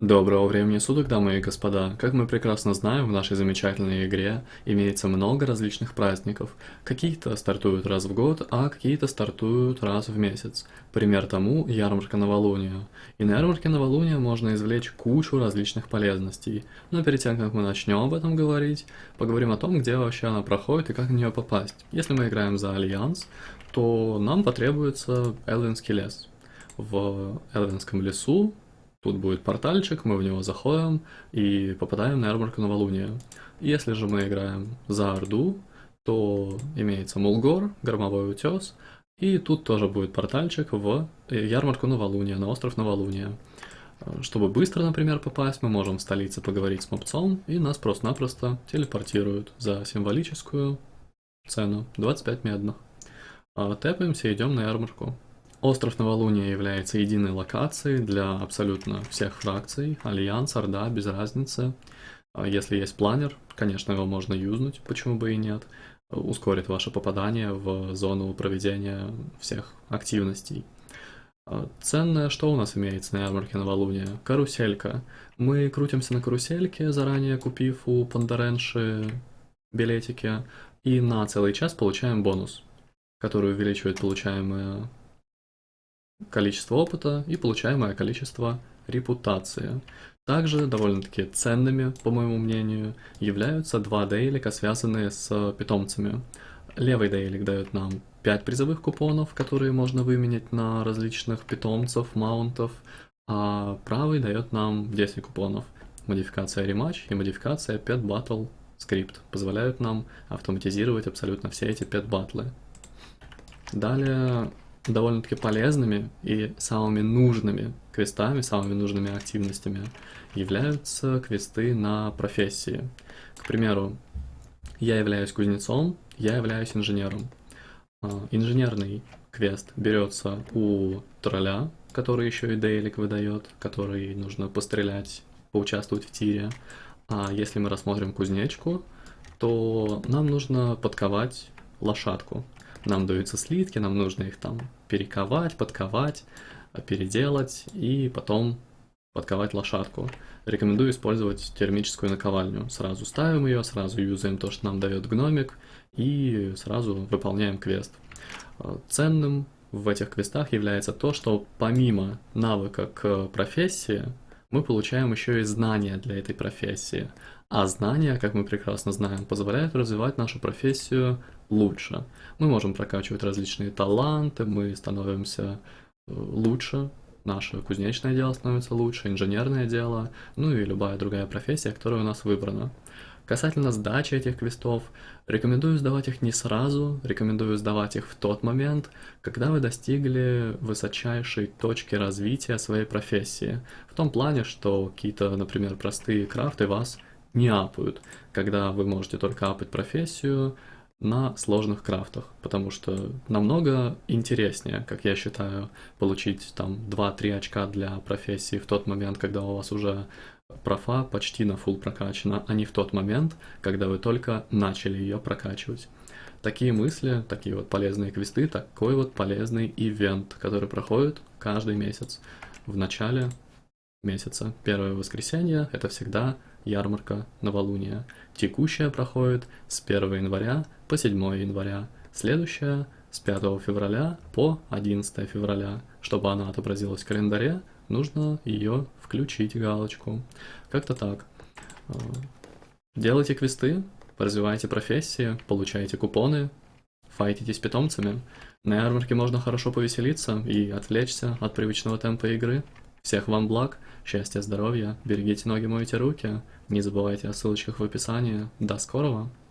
Доброго времени суток, дамы и господа! Как мы прекрасно знаем, в нашей замечательной игре имеется много различных праздников. Какие-то стартуют раз в год, а какие-то стартуют раз в месяц. Пример тому – ярмарка новолуния. И на ярмарке новолуния можно извлечь кучу различных полезностей. Но перед тем, как мы начнем об этом говорить, поговорим о том, где вообще она проходит и как на нее попасть. Если мы играем за Альянс, то нам потребуется Элвинский лес. В Элвинском лесу Тут будет портальчик, мы в него заходим и попадаем на ярмарку новолуния. Если же мы играем за Орду, то имеется Мулгор, Громовой утес, и тут тоже будет портальчик в ярмарку новолуния, на остров новолуния. Чтобы быстро, например, попасть, мы можем в столице поговорить с мопцом, и нас просто-напросто телепортируют за символическую цену 25 медных. А тэпаемся и идем на ярмарку. Остров Новолуния является единой локацией для абсолютно всех фракций, Альянс, Орда, без разницы. А если есть планер, конечно, его можно юзнуть, почему бы и нет. Ускорит ваше попадание в зону проведения всех активностей. А ценное, что у нас имеется на ярмарке Новолуния? Каруселька. Мы крутимся на карусельке, заранее купив у Пандаренши билетики, и на целый час получаем бонус, который увеличивает получаемые количество опыта и получаемое количество репутации. Также довольно-таки ценными, по моему мнению, являются два дейлика, связанные с питомцами. Левый дейлик дает нам 5 призовых купонов, которые можно выменять на различных питомцев, маунтов, а правый дает нам 10 купонов. Модификация рематч и модификация Pet Battle Script позволяют нам автоматизировать абсолютно все эти Pet батлы. Далее довольно-таки полезными и самыми нужными квестами, самыми нужными активностями являются квесты на профессии. К примеру, я являюсь кузнецом, я являюсь инженером. А, инженерный квест берется у тролля, который еще и дейлик выдает, который нужно пострелять, поучаствовать в тире. А если мы рассмотрим кузнечку, то нам нужно подковать лошадку. Нам даются слитки, нам нужно их там перековать, подковать, переделать и потом подковать лошадку. Рекомендую использовать термическую наковальню. Сразу ставим ее, сразу юзаем то, что нам дает гномик, и сразу выполняем квест. Ценным в этих квестах является то, что помимо навыка к профессии, мы получаем еще и знания для этой профессии. А знания, как мы прекрасно знаем, позволяют развивать нашу профессию лучше. Мы можем прокачивать различные таланты, мы становимся э, лучше, наше кузнечное дело становится лучше, инженерное дело, ну и любая другая профессия, которая у нас выбрана. Касательно сдачи этих квестов, рекомендую сдавать их не сразу, рекомендую сдавать их в тот момент, когда вы достигли высочайшей точки развития своей профессии. В том плане, что какие-то, например, простые крафты вас не апают, когда вы можете только апать профессию, на сложных крафтах, потому что намного интереснее, как я считаю, получить там 2-3 очка для профессии в тот момент, когда у вас уже профа почти на full прокачана, а не в тот момент, когда вы только начали ее прокачивать. Такие мысли, такие вот полезные квесты, такой вот полезный ивент, который проходит каждый месяц. В начале месяца. Первое воскресенье – это всегда ярмарка новолуния. Текущая проходит с 1 января по 7 января, следующая с 5 февраля по 11 февраля. Чтобы она отобразилась в календаре, нужно ее включить галочку. Как-то так. А, делайте квесты, развивайте профессии, получайте купоны, файтитесь питомцами. На ярмарке можно хорошо повеселиться и отвлечься от привычного темпа игры. Всех вам благ, счастья, здоровья, берегите ноги, мойте руки, не забывайте о ссылочках в описании. До скорого!